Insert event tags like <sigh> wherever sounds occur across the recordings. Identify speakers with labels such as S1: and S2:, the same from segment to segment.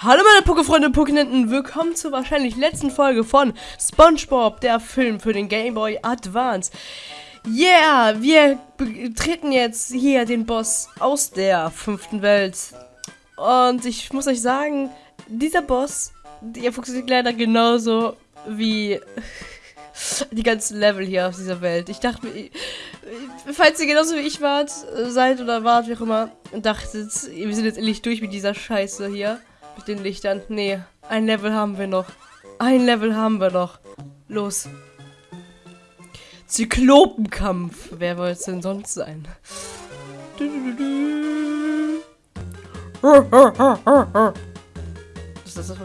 S1: Hallo meine Pokefreunde und Pokenenten, willkommen zur wahrscheinlich letzten Folge von SpongeBob, der Film für den Game Boy Advance. Yeah, wir treten jetzt hier den Boss aus der fünften Welt. Und ich muss euch sagen, dieser Boss, der funktioniert leider genauso wie <laughs> die ganzen Level hier auf dieser Welt. Ich dachte mir, falls ihr genauso wie ich wart, seid oder wart, wie auch immer, dachtet, wir sind jetzt endlich durch mit dieser Scheiße hier. Mit den Lichtern. Nee, ein Level haben wir noch. Ein Level haben wir noch. Los. Zyklopenkampf. Wer wollte es denn sonst sein? Das, das, das,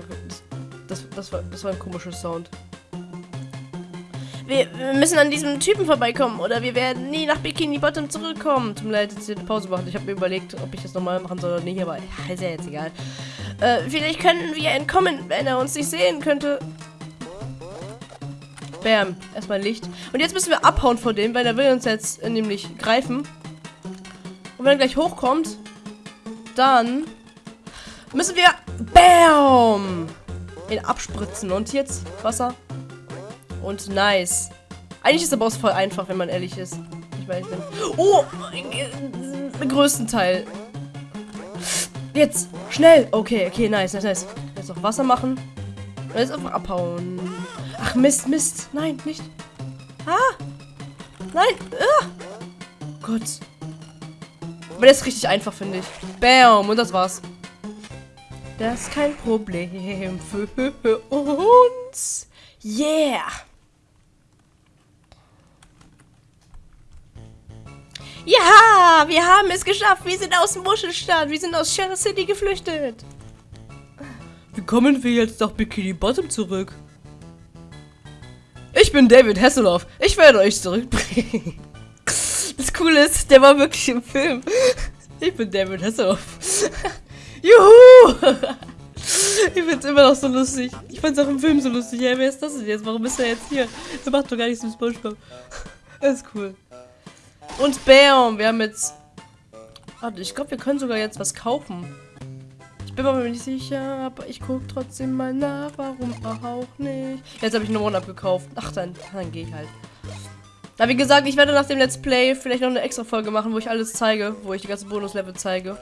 S1: das, das, war, das war ein komischer Sound. Wir, wir, müssen an diesem Typen vorbeikommen oder wir werden nie nach Bikini Bottom zurückkommen. Tut mir leid, jetzt hier eine Pause machen. Ich habe mir überlegt, ob ich das nochmal machen soll oder nicht, aber ist ja jetzt egal. Äh, vielleicht könnten wir entkommen, wenn er uns nicht sehen könnte. Bam. Erstmal Licht. Und jetzt müssen wir abhauen vor dem, weil er will uns jetzt äh, nämlich greifen. Und wenn er gleich hochkommt, dann müssen wir Bam! ihn abspritzen. Und jetzt Wasser. Und nice. Eigentlich ist der Boss voll einfach, wenn man ehrlich ist. Ich weiß nicht. Oh! Äh, größten Teil. Jetzt! Schnell! Okay, okay, nice, nice, nice. Jetzt noch Wasser machen. Und jetzt einfach abhauen. Ach, Mist, Mist. Nein, nicht. Ah! Nein! Ah. Gott. Aber das ist richtig einfach, finde ich. Bam! Und das war's. Das ist kein Problem für uns. Yeah! Ja, wir haben es geschafft. Wir sind aus dem Muschelstadt. Wir sind aus Sheriff City geflüchtet. Wie kommen wir jetzt nach Bikini Bottom zurück? Ich bin David Hasselhoff. Ich werde euch zurückbringen. Das Coole ist, der war wirklich im Film. Ich bin David Hasselhoff. Juhu! Ich find's immer noch so lustig. Ich fand's auch im Film so lustig. Ja, wer ist das denn jetzt? Warum ist er jetzt hier? Der macht doch gar nichts mit Spongebob. Das ist cool. Und bam, wir haben jetzt... Warte, ich glaube, wir können sogar jetzt was kaufen. Ich bin mir nicht sicher, aber ich gucke trotzdem mal nach. Warum auch nicht? Jetzt habe ich einen One abgekauft. Ach, dann, dann gehe ich halt. Aber wie gesagt, ich werde nach dem Let's Play vielleicht noch eine extra Folge machen, wo ich alles zeige. Wo ich die ganzen Bonuslevel zeige.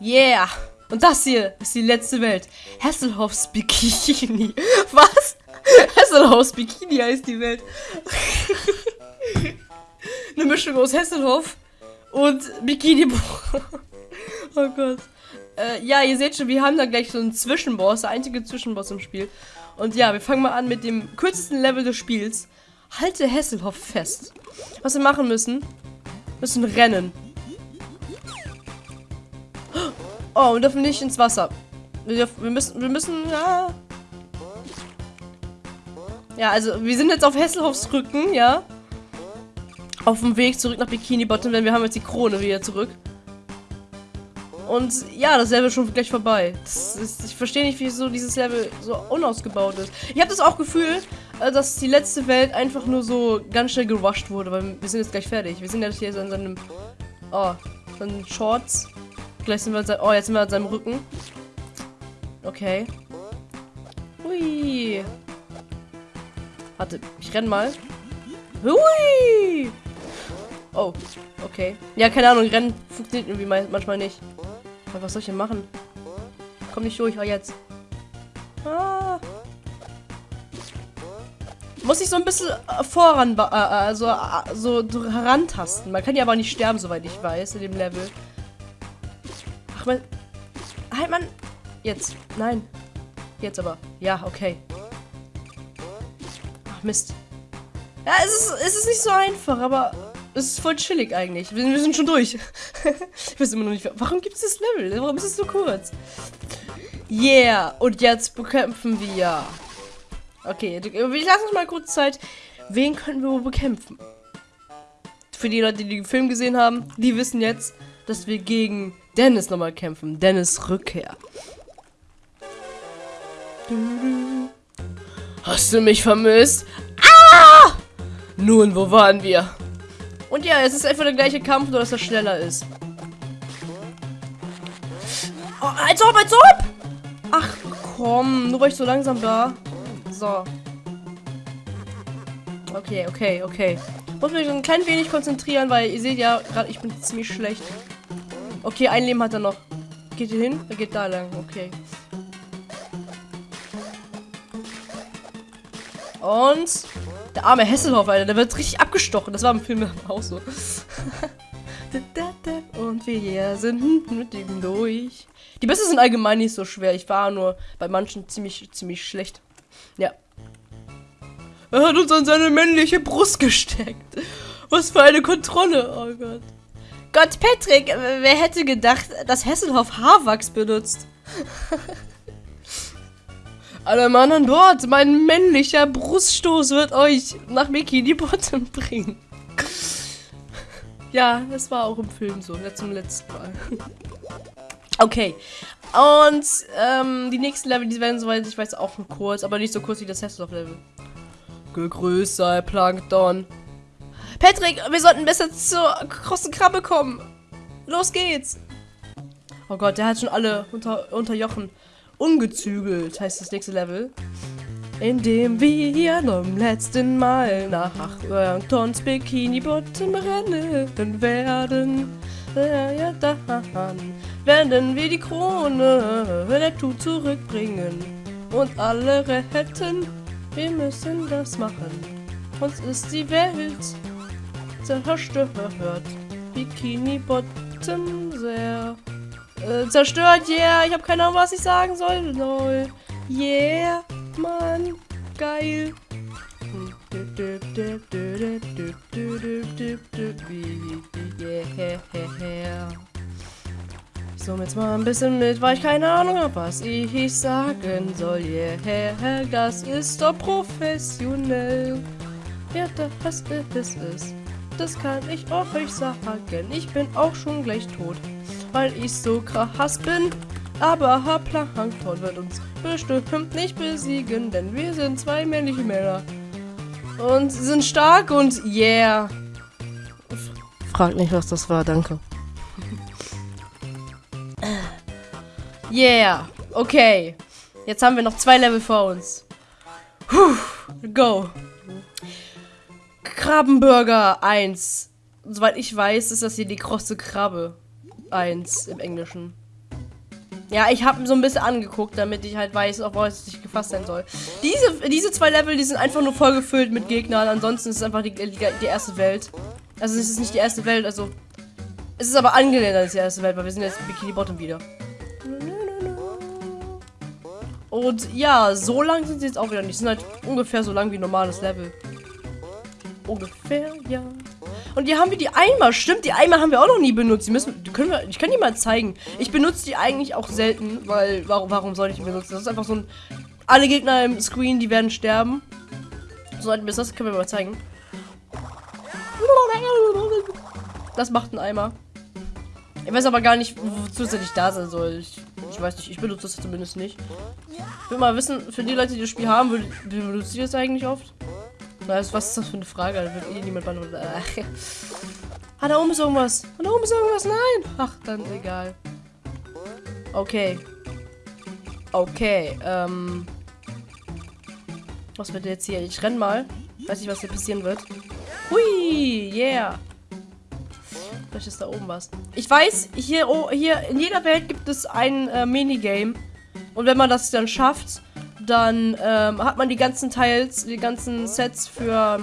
S1: Yeah! Und das hier ist die letzte Welt. Hasselhoffs Bikini. <laughs> Was? Hasselhoffs Bikini heißt die Welt. <laughs> Eine Mischung aus Hesselhoff und Bikini. <laughs> oh Gott. Äh, ja, ihr seht schon, wir haben da gleich so einen Zwischenboss, der einzige Zwischenboss im Spiel. Und ja, wir fangen mal an mit dem kürzesten Level des Spiels. Halte Hesselhoff fest. Was wir machen müssen, müssen rennen. Oh, wir dürfen nicht ins Wasser. Wir, dürfen, wir müssen, wir müssen, ja. Ja, also wir sind jetzt auf Hesselhoffs Rücken, ja auf dem Weg zurück nach Bikini Bottom, denn wir haben jetzt die Krone wieder zurück. Und ja, das Level ist schon gleich vorbei. Ist, ich verstehe nicht, wieso dieses Level so unausgebaut ist. Ich habe das auch Gefühl, äh, dass die letzte Welt einfach nur so ganz schnell gewascht wurde, weil wir sind jetzt gleich fertig. Wir sind jetzt hier so in seinem... Oh, seinen Shorts. Gleich sind wir an seinem... Oh, jetzt sind wir an seinem Rücken. Okay. Hui. Warte, ich renn mal. Hui! Oh, okay. Ja, keine Ahnung, Rennen funktioniert irgendwie manchmal nicht. Aber was soll ich denn machen? Komm nicht durch, oh jetzt. Ah. Muss ich so ein bisschen äh, voran, äh, also äh, so herantasten. Man kann ja aber nicht sterben, soweit ich weiß, in dem Level. Ach man. Halt man. Jetzt. Nein. Jetzt aber. Ja, okay. Ach Mist. Ja, es ist, es ist nicht so einfach, aber es ist voll chillig eigentlich. Wir, wir sind schon durch. <laughs> ich weiß immer noch nicht, warum gibt es das Level? Warum ist es so kurz? Yeah, und jetzt bekämpfen wir. Okay, ich lasse uns mal kurz Zeit. Wen können wir wohl bekämpfen? Für die Leute, die den Film gesehen haben, die wissen jetzt, dass wir gegen Dennis nochmal kämpfen. Dennis Rückkehr. Hast du mich vermisst? Ah! Nun, wo waren wir? Und ja, es ist einfach der gleiche Kampf, nur dass er schneller ist. Oh, als ob, als ob! Ach, komm. Nur weil ich so langsam war. So. Okay, okay, okay. Muss mich ein klein wenig konzentrieren, weil ihr seht ja, gerade ich bin ziemlich schlecht. Okay, ein Leben hat er noch. Geht hier hin? Er geht da lang. Okay. Und der arme Hesselhoff, Alter, der wird richtig abgestochen. Das war im Film <laughs> auch so. Und wir sind mit ihm durch. Die Bisse sind allgemein nicht so schwer. Ich war nur bei manchen ziemlich, ziemlich schlecht. Ja. Er hat uns an seine männliche Brust gesteckt. Was für eine Kontrolle. Oh Gott. Gott, Patrick, wer hätte gedacht, dass Hesselhoff Haarwachs benutzt? <laughs> Alle Mann an Bord, mein männlicher Bruststoß wird euch nach Bikini Bottom bringen. ja, das war auch im Film so, ja, zum letzten Mal. okay. Und ähm, die nächsten Level, die werden soweit ich weiß auch nur kurz, aber nicht so kurz wie das Hesselhoff-Level. Gegrüßt sei Plankton. Patrick, wir sollten besser zur großen Krabbe kommen. Los geht's. Oh Gott, der hat schon alle unter, unterjochen. Ungezügelt heißt das nächste Level. Indem wir zum letzten Mal nach Plankton Bikini Bottom rennen werden. Ja, dann werden wir die Krone der Tu zurückbringen und alle retten. Wir müssen das machen. Uns ist die Welt zerstört. Bikini Bottom sehr äh, zerstört. Yeah, ich habe keine Ahnung, was ich sagen soll. Lol. Yeah, Mann. Geil. Yeah. Zoome jetzt mal ein bisschen mit, weil ich keine Ahnung habe, was ich sagen soll. Yeah, das ist doch professionell. Ja, das ist es. Das kann ich euch sagen. Ich bin auch schon gleich tot, weil ich so krass bin. Aber Plankton wird uns bestimmt nicht besiegen, denn wir sind zwei männliche Männer. Und sind stark und yeah. Frag nicht, was das war, danke. yeah, okay. Jetzt haben wir noch zwei Level vor uns. Puh, go. Krabbenburger 1. Soweit ich weiß, ist das hier die krosse Krabbe 1 im Englischen. Ja, ich habe so ein bisschen angeguckt, damit ich halt weiß, auf was ich gefasst sein soll. Diese, diese zwei Level, die sind einfach nur vollgefüllt mit Gegnern. Ansonsten ist es einfach die, die, die erste Welt. Also es ist nicht die erste Welt, also... Es ist aber angelehnt als die erste Welt, weil wir sind jetzt Bikini Bottom wieder. Und ja, so lang sind sie jetzt auch wieder nicht. Sie sind halt ungefähr so lang wie normales Level. Ungefähr, ja. Und hier haben wir die Eimer. Stimmt, die Eimer haben wir auch noch nie benutzt. Die müssen, können wir, ich kann die mal zeigen. Ich benutze die eigentlich auch selten, weil, warum, warum soll ich die benutzen? Das ist einfach so ein, alle Gegner im Screen, die werden sterben. So ein das können wir mal zeigen. Das macht ein Eimer. Ich weiß aber gar nicht, wozu es da sein soll. Ich, ich weiß nicht, ich benutze das zumindest nicht. Ich will mal wissen, für die Leute, die das Spiel haben, benutzt ihr das eigentlich oft? Was, was ist das für eine Frage? Da wird eh niemand beantworten. Ah, da oben ist irgendwas. Ah, da oben ist irgendwas. Nein. Ach, dann egal. Okay. Okay, ähm. Was wird jetzt hier? Ich renn mal. Weiß nicht, was hier passieren wird. Hui, yeah. Vielleicht ist da oben was. Ich weiß, hier, oh, hier in jeder Welt gibt es ein äh, Minigame. Und wenn man das dann schafft, dann ähm, hat man die ganzen Teils, die ganzen Sets für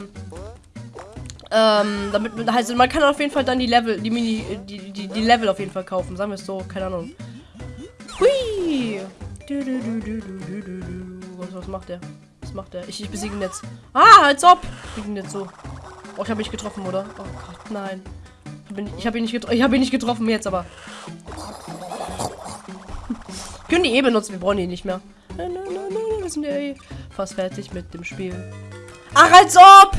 S1: ähm, damit also man kann auf jeden Fall dann die Level, die Mini, die, die, die Level auf jeden Fall kaufen, sagen wir es so, keine Ahnung. Hui! Was, was macht der? Was macht der? Ich, ich besiege ihn jetzt. Ah, als ob! Ich bin jetzt so. Oh, ich habe mich getroffen, oder? Oh Gott, nein. Ich habe ihn, nicht ich habe ihn nicht getroffen jetzt, aber. <laughs> Können die eh benutzen, wir brauchen die nicht mehr wir sind ja eh fast fertig mit dem Spiel. Ach, als ob!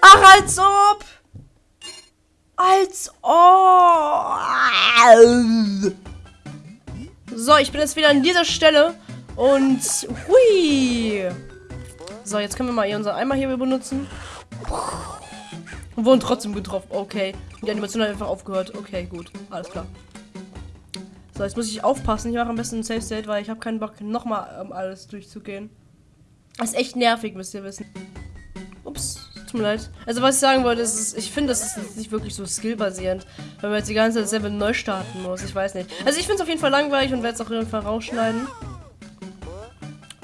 S1: Ach, als ob! Als ob! So, ich bin jetzt wieder an dieser Stelle. Und hui! So, jetzt können wir mal hier unser Eimer hier benutzen. Und wurden trotzdem getroffen. Okay. Die Animation hat einfach aufgehört. Okay, gut. Alles klar. So, jetzt muss ich aufpassen. Ich mache am besten ein Safe State, weil ich habe keinen Bock, nochmal um alles durchzugehen. Das ist echt nervig, müsst ihr wissen. Ups, tut mir leid. Also was ich sagen wollte, ist, ich finde, das ist nicht wirklich so skillbasierend, wenn man jetzt die ganze Zeit selber neu starten muss. Ich weiß nicht. Also ich finde es auf jeden Fall langweilig und werde es auf jeden Fall rausschneiden.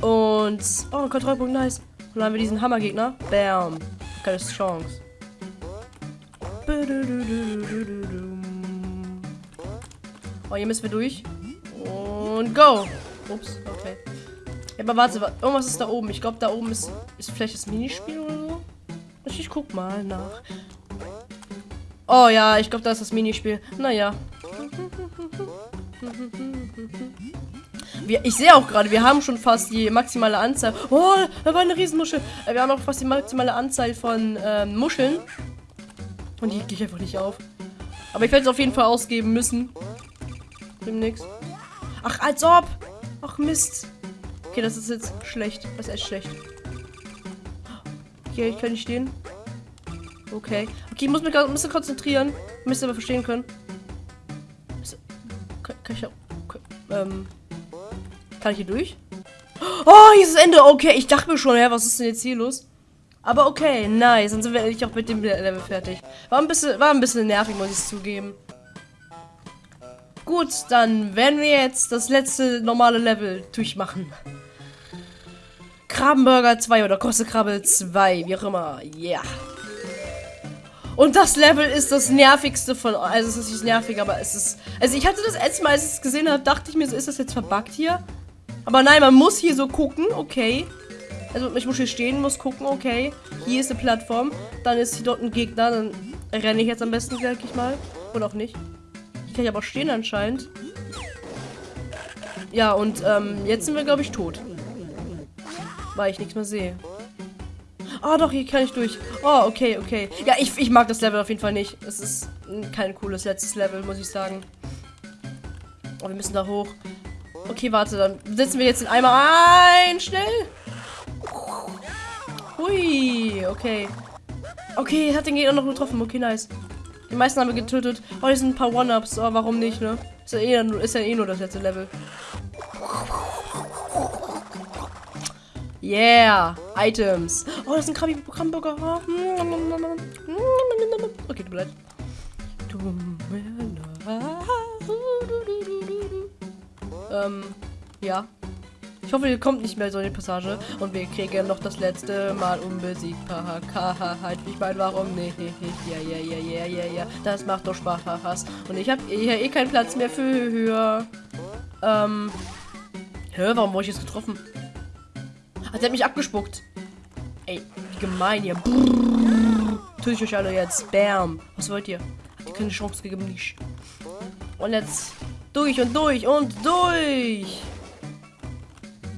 S1: Und, oh, Kontrollpunkt, nice. Und dann haben wir diesen Hammergegner. Bam. Keine Chance. Oh, hier müssen wir durch. Und go. Ups, okay. Ja, aber warte, irgendwas ist da oben. Ich glaube, da oben ist, ist vielleicht das Minispiel oder so. Ich guck mal nach. Oh ja, ich glaube, da ist das Minispiel. Naja. Wir, ich sehe auch gerade, wir haben schon fast die maximale Anzahl. Oh, da war eine Riesenmuschel. Äh, wir haben auch fast die maximale Anzahl von ähm, Muscheln. Und die gehe ich einfach nicht auf. Aber ich werde es auf jeden Fall ausgeben müssen. Demnächst. Ach, als ob. Ach, Mist. Okay, das ist jetzt schlecht. Das ist echt schlecht. Ich kann nicht stehen. Okay. Okay, ich muss mich ein bisschen konzentrieren. Müsst ihr aber verstehen können. Kann, kann ich ja. Ähm. Kann ich hier durch? Oh, hier ist das Ende. Okay, ich dachte mir schon, ja, was ist denn jetzt hier los? Aber okay, nice. Dann sind wir endlich auch mit dem Level fertig. War ein bisschen, war ein bisschen nervig, muss ich zugeben. Gut, dann werden wir jetzt das letzte normale Level durchmachen. Krabbenburger 2 oder Koste Krabbe 2, wie auch immer. Ja. Yeah. Und das Level ist das nervigste von. Also, es ist nicht nervig, aber es ist. Also, ich hatte das erste Mal, als ich es gesehen habe, dachte ich mir so, ist das jetzt verbuggt hier? Aber nein, man muss hier so gucken, okay. Also, ich muss hier stehen, muss gucken, okay. Hier ist eine Plattform. Dann ist hier dort ein Gegner. Dann renne ich jetzt am besten, denke ich mal. Oder auch nicht. Hier kann ich aber stehen anscheinend. Ja, und ähm, jetzt sind wir, glaube ich, tot. Weil ich nichts mehr sehe. Ah, doch, hier kann ich durch. Oh, okay, okay. Ja, ich, ich mag das Level auf jeden Fall nicht. Es ist kein cooles letztes Level, muss ich sagen. Oh, wir müssen da hoch. Okay, warte, dann setzen wir jetzt den Eimer ein. Schnell. Hui, okay. Okay, hat den Gegner noch getroffen. Okay, nice. Die meisten haben wir getötet. Oh, hier sind ein paar One-Ups. Oh, warum nicht, ne? Ist ja, eh, ist ja eh nur das letzte Level. Yeah, Items. Oh, das ist ein Krabbi Krabbenburger. Okay, du bleibst. Ähm, ja. Ich hoffe, ihr kommt nicht mehr so in die Passage. Und wir kriegen noch das letzte Mal unbesiegbar. Halt, ich meine, warum nicht? Ja, ja, ja, ja, ja, ja. Das macht doch Spaß. Und ich habe hier eh keinen Platz mehr für. Ähm. Hä, warum wurde ich jetzt getroffen? Hat er mich abgespuckt? Ey, wie gemein hier. Tue ich euch alle jetzt. Bam. Was wollt ihr? Hat ihr keine Chance gegeben? Nicht. Und jetzt durch und durch und durch.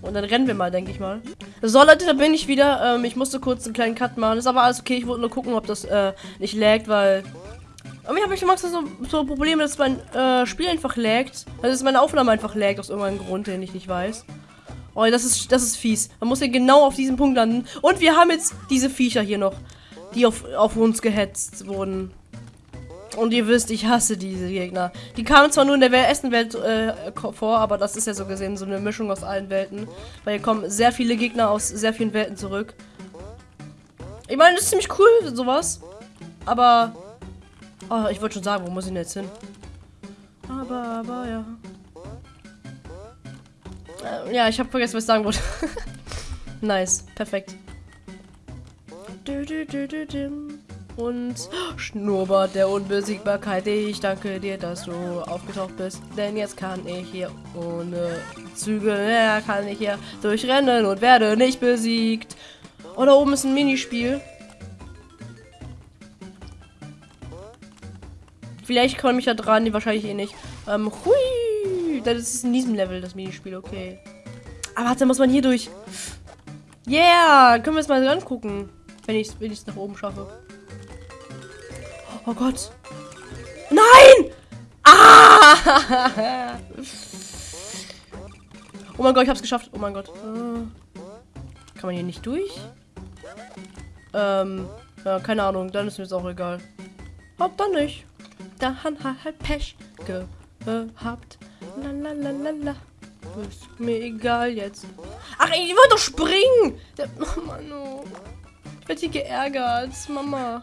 S1: Und dann rennen wir mal, denke ich mal. So, Leute, da bin ich wieder. Ähm, ich musste kurz einen kleinen Cut machen. Ist aber alles okay. Ich wollte nur gucken, ob das äh, nicht laggt, weil... Irgendwie habe ich immer so, so Probleme, dass mein äh, Spiel einfach laggt. Also, dass meine Aufnahme einfach laggt, aus irgendeinem Grund, den ich nicht weiß. Oh, das ist, das ist fies. Man muss ja genau auf diesem Punkt landen. Und wir haben jetzt diese Viecher hier noch, die auf, auf uns gehetzt wurden. Und ihr wisst, ich hasse diese Gegner. Die kamen zwar nur in der ersten Welt äh, vor, aber das ist ja so gesehen so eine Mischung aus allen Welten. Weil hier kommen sehr viele Gegner aus sehr vielen Welten zurück. Ich meine, das ist ziemlich cool, sowas. Aber... Oh, ich wollte schon sagen, wo muss ich denn jetzt hin? Aber, aber, ja. Äh, ja, ich habe vergessen, was ich sagen wollte. <laughs> nice, perfekt. Und Schnurrbart der Unbesiegbarkeit. Ich danke dir, dass du aufgetaucht bist. Denn jetzt kann ich hier ohne Zügel, ja, kann ich hier durchrennen und werde nicht besiegt. Oh, da oben ist ein Minispiel. Vielleicht komme ich da dran, wahrscheinlich eh nicht. Ähm, hui das ist in diesem Level das Minispiel, okay. Aber warte, muss man hier durch. Yeah, können wir es mal angucken, wenn ich es wenn nach oben schaffe. Oh Gott. Nein! Ah! Oh mein Gott, ich hab's geschafft. Oh mein Gott. Äh, kann man hier nicht durch? Ähm, ja, keine Ahnung. Dann ist mir jetzt auch egal. Hab dann nicht. Dann halt Pech habt. Lalalala. Ist mir egal jetzt. Ach, ich wollte doch springen! <laughs> Oh Mann, oh. Ich werde hier geärgert. Mama.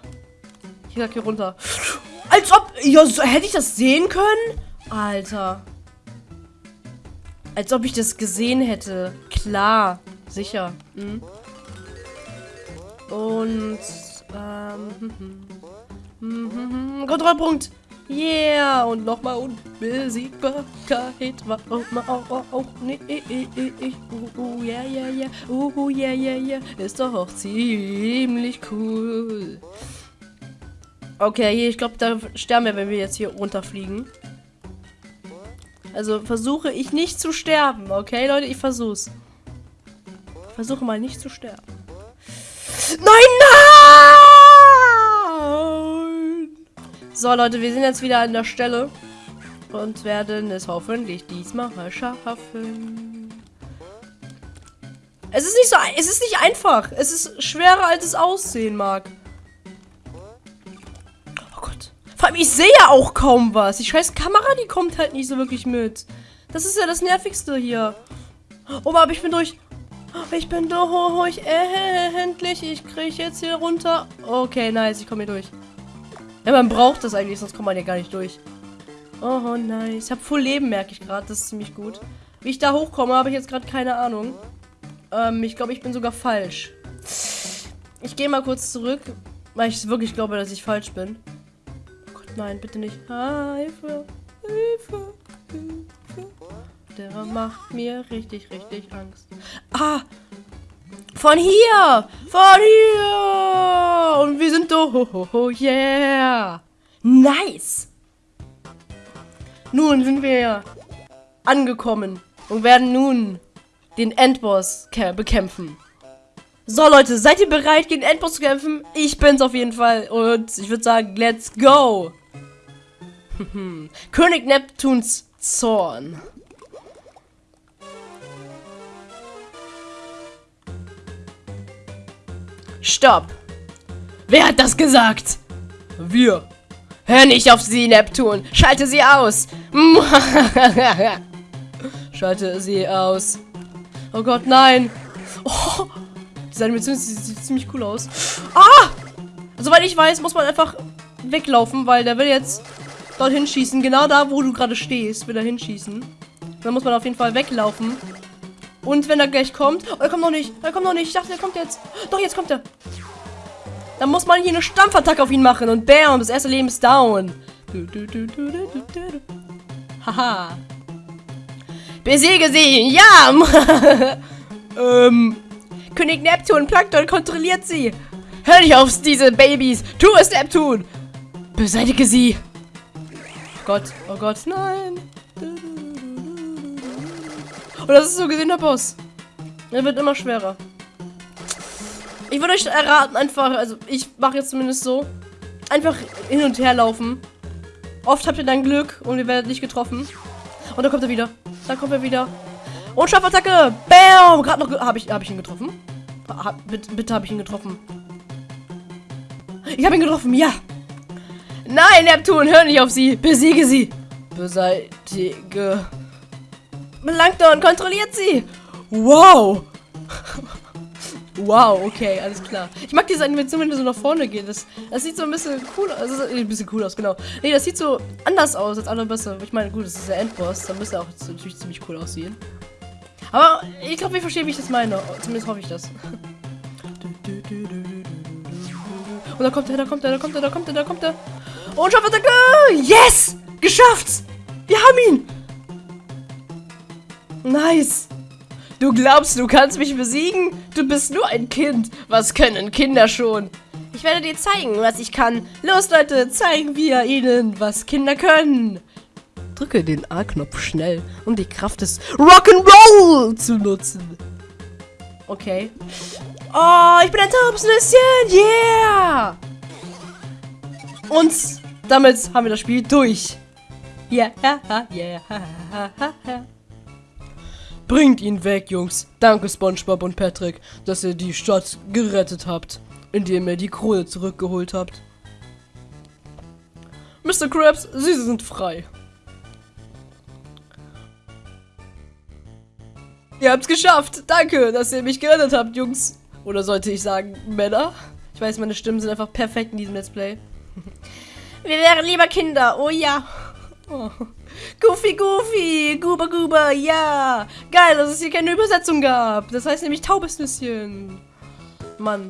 S1: Ich sag hier runter. Als ob. Ja, so, hätte ich das sehen können? Alter. Als ob ich das gesehen hätte. Klar. Sicher. Hm. Und. Ähm. Hm, hm, hm, Kontrollpunkt. Yeah. Und nochmal Unbesiegbarkeit. Warum auch, auch nicht. Uh, uh, yeah, yeah, yeah. Uh, uh, yeah, yeah, yeah. Ist doch auch ziemlich cool. Okay, ich glaube, da sterben wir, wenn wir jetzt hier runterfliegen. Also versuche ich nicht zu sterben, okay, Leute? Ich versuch's. Ich versuche mal nicht zu sterben. Nein, nein! So, Leute, wir sind jetzt wieder an der Stelle. Und werden es hoffentlich diesmal schaffen. Es ist nicht so, es ist nicht einfach. Es ist schwerer, als es aussehen mag. Vor allem, ich sehe ja auch kaum was. Die scheiß Kamera, die kommt halt nicht so wirklich mit. Das ist ja das Nervigste hier. Oh, aber ich bin durch. Ich bin durch. Äh, endlich. Ich kriege jetzt hier runter. Okay, nice. Ich komme hier durch. Ja, man braucht das eigentlich, sonst kommt man ja gar nicht durch. Oh, nice. Ich habe voll Leben, merke ich gerade. Das ist ziemlich gut. Wie ich da hochkomme, habe ich jetzt gerade keine Ahnung. Ähm, ich glaube, ich bin sogar falsch. Ich gehe mal kurz zurück, weil ich wirklich glaube, dass ich falsch bin. Nein, bitte nicht. Hilfe, Hilfe, Hilfe. Der macht mir richtig, richtig Angst. Ah! Von hier! Von hier! Und wir sind. Oh, yeah! Nice! Nun sind wir angekommen und werden nun den Endboss bekämpfen. So, Leute, seid ihr bereit, gegen Endboss zu kämpfen? Ich bin's auf jeden Fall. Und ich würde sagen, let's go. König Neptuns Zorn. Stopp. Wer hat das gesagt? Wir. Hör nicht auf sie, Neptun. Schalte sie aus. <laughs> Schalte sie aus. Oh Gott, nein. Oh, diese sieht ziemlich cool aus. Ah! Soweit ich weiß, muss man einfach weglaufen, weil der will jetzt dorthin schießen. Genau da, wo du gerade stehst, will er hinschießen. Dann muss man auf jeden Fall weglaufen. Und wenn er gleich kommt... Oh, er kommt noch nicht. Er kommt noch nicht. Ich dachte, er kommt jetzt. Doch, jetzt kommt er. Dann muss man hier eine Stampfattacke auf ihn machen. Und bam, das erste Leben ist down. Haha. Besiege sie. Ja. <laughs> ähm. König Neptun, Plankton kontrolliert sie. Hör nicht auf diese Babys. Tu es, Neptun. Beseitige sie. Oh Gott, oh Gott, nein. Und das ist so gesehen der Boss. Er wird immer schwerer. Ich würde euch erraten, einfach, also ich mache jetzt zumindest so, einfach hin und her laufen. Oft habt ihr dann Glück und ihr werdet nicht getroffen. Und dann kommt er wieder. Dann kommt er wieder. Und Schaffattacke! Bam! Gerade noch habe ich, hab ich ihn getroffen. Ha, bitte, bitte habe ich ihn getroffen. Ich habe ihn getroffen, ja! Nein, Neptun, hör nicht auf sie! Besiege sie! Beseitige. Plankton, kontrolliert sie! Wow! wow, okay, alles klar. Ich mag diese Animation, wenn du so nach vorne geht. Das, das sieht so ein bisschen cool aus. Also, ein bisschen cool aus, genau. Nee, das sieht so anders aus als andere Bässe. Ich meine, gut, das ist der Endboss. Da müsste auch natürlich ziemlich cool aussehen. Aber ich glaube, wir verstehen, wie ich das meine. Zumindest hoffe ich das. <laughs> Und da kommt er, da kommt er, da kommt er, da kommt er, da kommt er. Und Schaffattacke! Yes! Geschafft! Wir haben ihn! Nice! Du glaubst, du kannst mich besiegen? Du bist nur ein Kind. Was können Kinder schon? Ich werde dir zeigen, was ich kann. Los, Leute, zeigen wir ihnen, was Kinder können. Drücke den A-Knopf schnell, um die Kraft des Rock'n'Roll zu nutzen. Okay. Oh, ich bin ein Taubsnüsschen. Yeah! Und damit haben wir das Spiel durch. Ja, ha, ha, ja. Bringt ihn weg, Jungs. Danke, SpongeBob und Patrick, dass ihr die Stadt gerettet habt, indem ihr die Krone zurückgeholt habt. Mr. Krabs, Sie sind frei. Ihr habt's geschafft. Danke, dass ihr mich gerettet habt, Jungs. Oder sollte ich sagen, Männer? Ich weiß, meine Stimmen sind einfach perfekt in diesem Let's Play. <laughs> Wir wären lieber Kinder. Oh ja. Oh. Goofy, Goofy, Guba, Guba, ja. Geil, dass es hier keine Übersetzung gab. Das heißt nämlich taubes Nüsschen. Mann.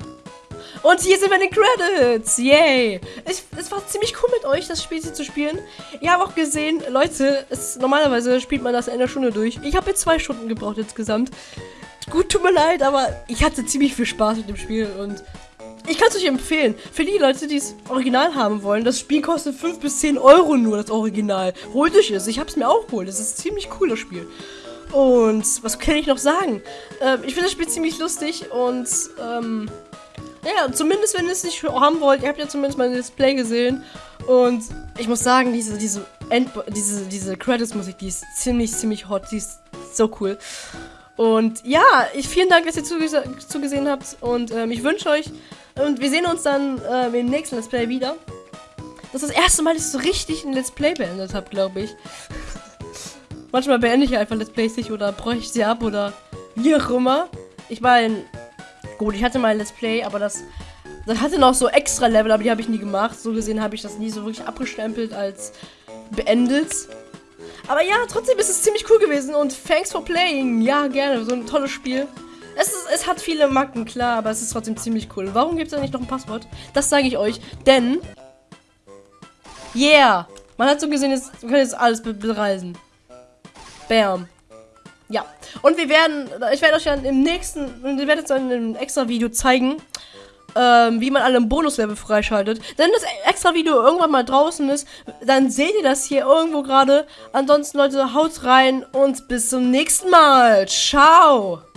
S1: Und hier sind den Credits. Yay. Es, es war ziemlich cool mit euch, das Spiel hier zu spielen. Ich habe auch gesehen, Leute, es, normalerweise spielt man das in einer Stunde durch. Ich habe jetzt zwei Stunden gebraucht insgesamt. Gut, tut mir leid, aber ich hatte ziemlich viel Spaß mit dem Spiel und ich kann es euch empfehlen. Für die Leute, die es original haben wollen, das Spiel kostet 5 bis 10 Euro nur, das Original. Holt euch es. Ich habe es mir auch geholt. Das ist ein ziemlich cooles Spiel. Und was kann ich noch sagen? Ähm, ich finde das Spiel ziemlich lustig und ähm, ja, zumindest wenn ihr es nicht haben wollt, ihr habt ja zumindest mein Display gesehen. Und ich muss sagen, diese, diese, End diese, diese Credits-Musik, die ist ziemlich, ziemlich hot. Die ist so cool. Und ja, ich vielen Dank, dass ihr zugese zugesehen habt. Und ähm, ich wünsche euch. Und wir sehen uns dann ähm, im nächsten Let's Play wieder. Das ist das erste Mal, dass ich so richtig ein Let's Play beendet habe, glaube ich. <laughs> Manchmal beende ich einfach Let's Plays nicht oder bräuchte ich sie ab oder wie auch immer. Ich meine, Gut, ich hatte mal ein Let's Play, aber das, das hatte noch so extra Level, aber die habe ich nie gemacht. So gesehen habe ich das nie so wirklich abgestempelt als beendet. Aber ja, trotzdem ist es ziemlich cool gewesen und thanks for playing. Ja, gerne, so ein tolles Spiel. Es, ist, es hat viele Macken, klar, aber es ist trotzdem ziemlich cool. Warum gibt es da nicht noch ein Passwort? Das sage ich euch, denn... Yeah! Man hat so gesehen, jetzt, man kann jetzt alles be bereisen. Bam. Ja. Und wir werden, ich werde euch dann im nächsten, ich werde jetzt in einem extra Video zeigen, ähm, wie man alle im Bonuslevel freischaltet. Wenn das extra Video irgendwann mal draußen ist, dann seht ihr das hier irgendwo gerade. Ansonsten, Leute, haut rein und bis zum nächsten Mal. Ciao.